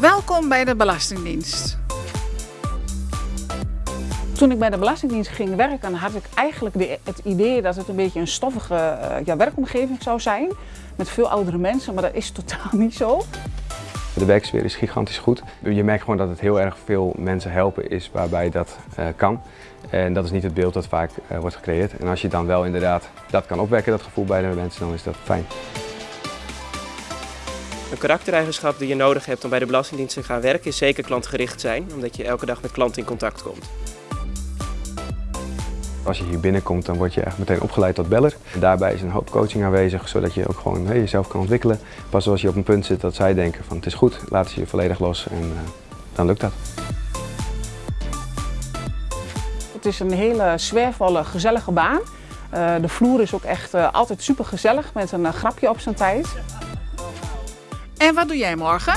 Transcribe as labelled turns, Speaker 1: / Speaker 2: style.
Speaker 1: Welkom bij de Belastingdienst.
Speaker 2: Toen ik bij de Belastingdienst ging werken, had ik eigenlijk de, het idee dat het een beetje een stoffige uh, ja, werkomgeving zou zijn. Met veel oudere mensen, maar dat is totaal niet zo.
Speaker 3: De werksfeer is gigantisch goed. Je merkt gewoon dat het heel erg veel mensen helpen is waarbij dat uh, kan. En dat is niet het beeld dat vaak uh, wordt gecreëerd. En als je dan wel inderdaad dat kan opwekken, dat gevoel bij de mensen, dan is dat fijn.
Speaker 4: Een karaktereigenschap die je nodig hebt om bij de Belastingdienst te gaan werken is zeker klantgericht zijn, omdat je elke dag met klanten in contact komt.
Speaker 3: Als je hier binnenkomt, dan word je echt meteen opgeleid tot beller. Daarbij is een hoop coaching aanwezig, zodat je ook gewoon hey, jezelf kan ontwikkelen. Pas als je op een punt zit dat zij denken van het is goed, laten ze je volledig los en uh, dan lukt dat.
Speaker 2: Het is een hele sfeervolle, gezellige baan. Uh, de vloer is ook echt uh, altijd super gezellig met een grapje op zijn tijd.
Speaker 1: En wat doe jij morgen?